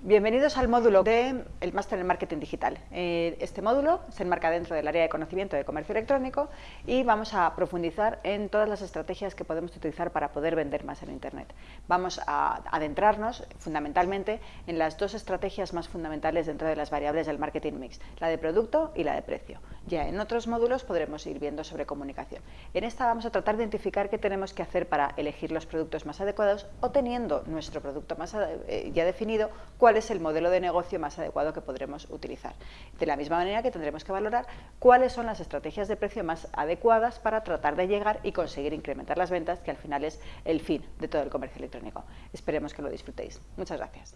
Bienvenidos al módulo del Máster en Marketing Digital. Eh, este módulo se enmarca dentro del área de conocimiento de comercio electrónico y vamos a profundizar en todas las estrategias que podemos utilizar para poder vender más en Internet. Vamos a adentrarnos fundamentalmente en las dos estrategias más fundamentales dentro de las variables del marketing mix, la de producto y la de precio. Ya en otros módulos podremos ir viendo sobre comunicación. En esta vamos a tratar de identificar qué tenemos que hacer para elegir los productos más adecuados o teniendo nuestro producto más eh, ya definido, cuál es el modelo de negocio más adecuado que podremos utilizar. De la misma manera que tendremos que valorar cuáles son las estrategias de precio más adecuadas para tratar de llegar y conseguir incrementar las ventas, que al final es el fin de todo el comercio electrónico. Esperemos que lo disfrutéis. Muchas gracias.